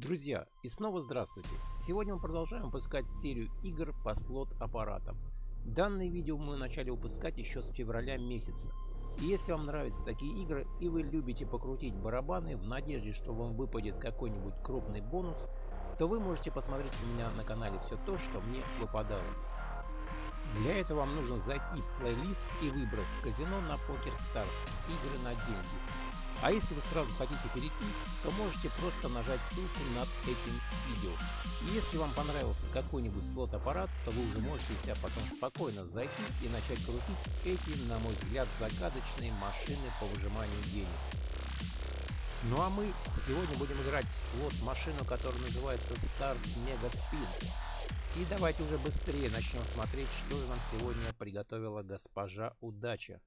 Друзья, и снова здравствуйте! Сегодня мы продолжаем выпускать серию игр по слот-аппаратам. Данное видео мы начали выпускать еще с февраля месяца. И если вам нравятся такие игры и вы любите покрутить барабаны в надежде, что вам выпадет какой-нибудь крупный бонус, то вы можете посмотреть у меня на канале все то, что мне выпадало. Для этого вам нужно зайти в плейлист и выбрать казино на Poker Stars игры на деньги. А если вы сразу хотите перейти, то можете просто нажать ссылку над этим видео. И если вам понравился какой-нибудь слот-аппарат, то вы уже можете себя потом спокойно зайти и начать крутить эти, на мой взгляд, загадочные машины по выжиманию денег. Ну а мы сегодня будем играть в слот-машину, которая называется Stars Mega Spin. И давайте уже быстрее начнем смотреть, что нам сегодня приготовила госпожа Удача.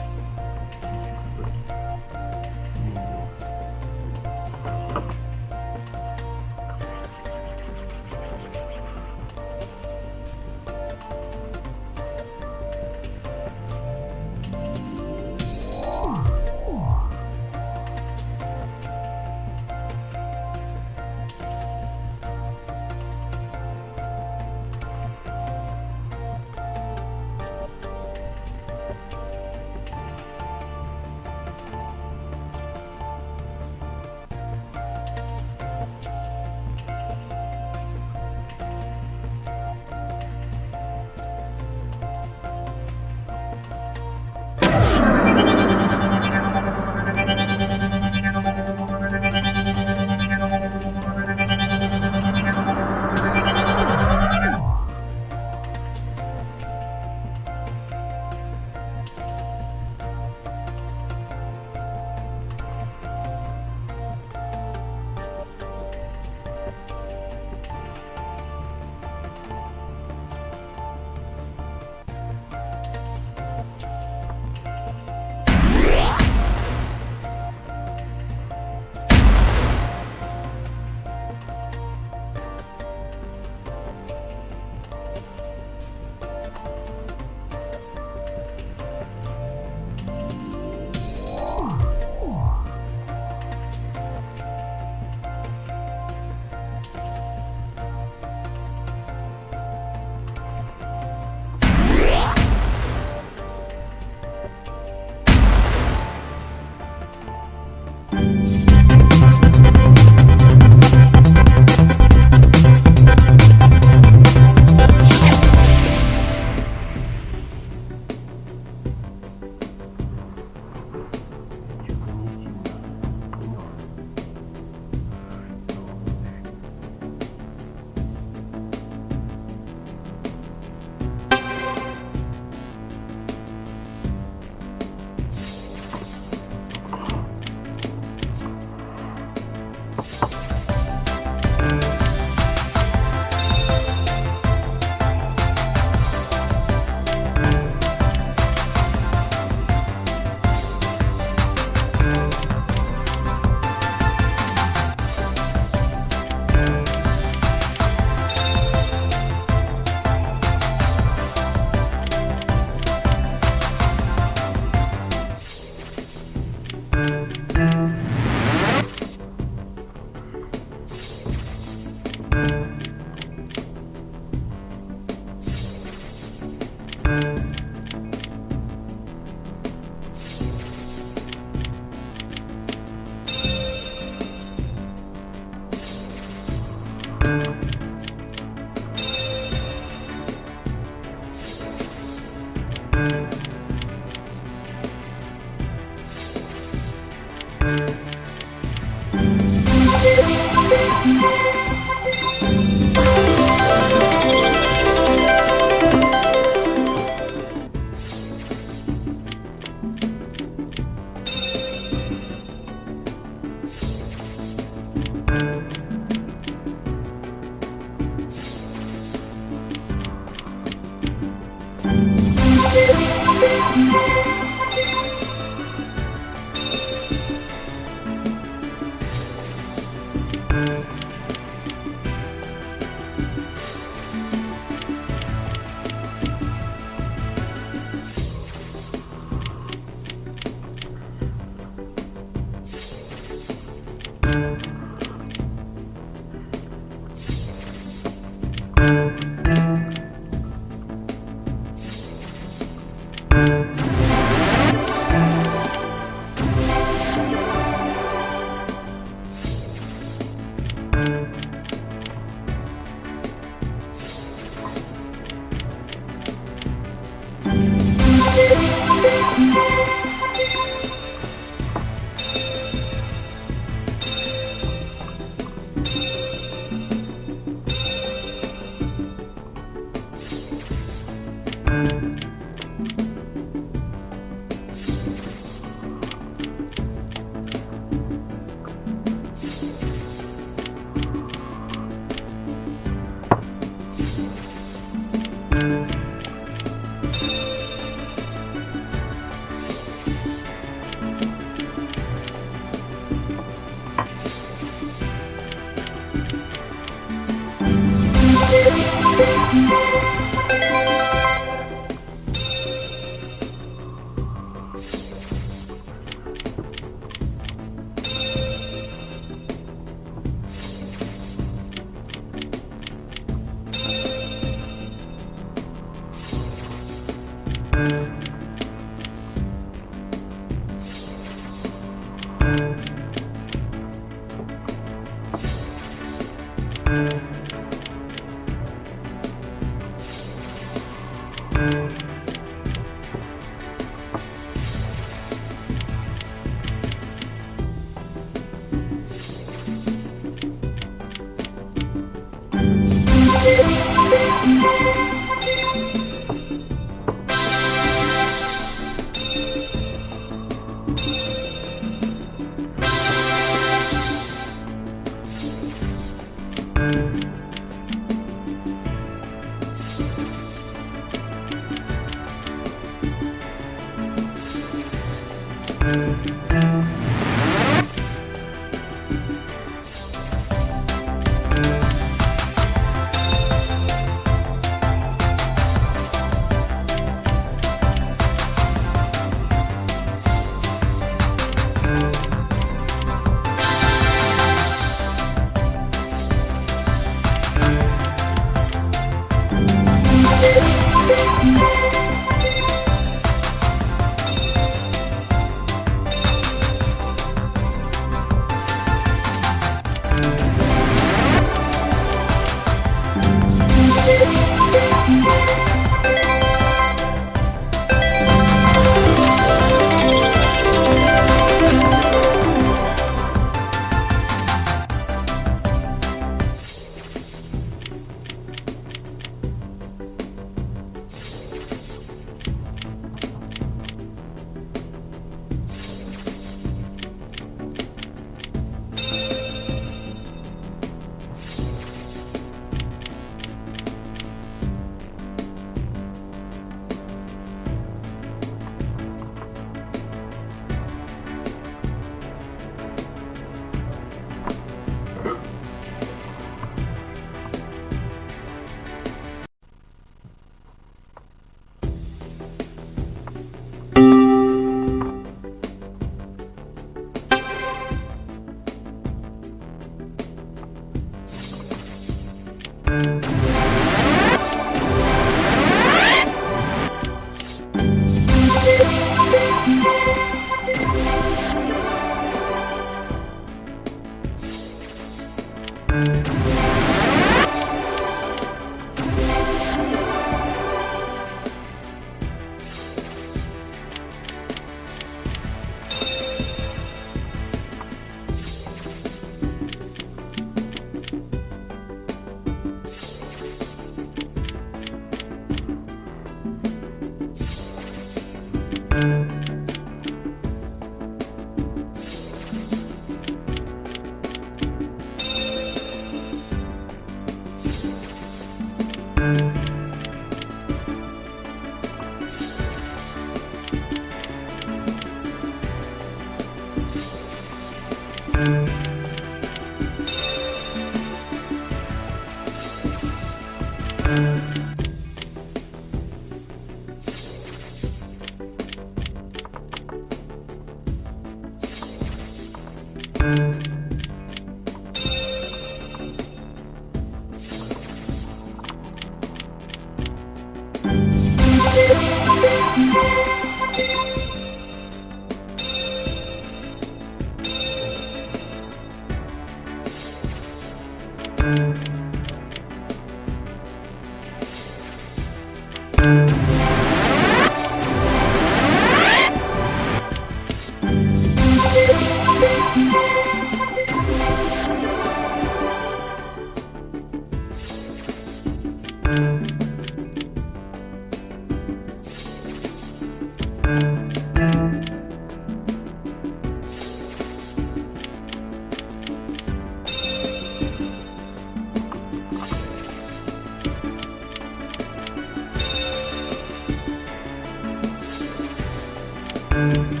Thank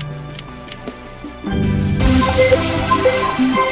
you.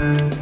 Thank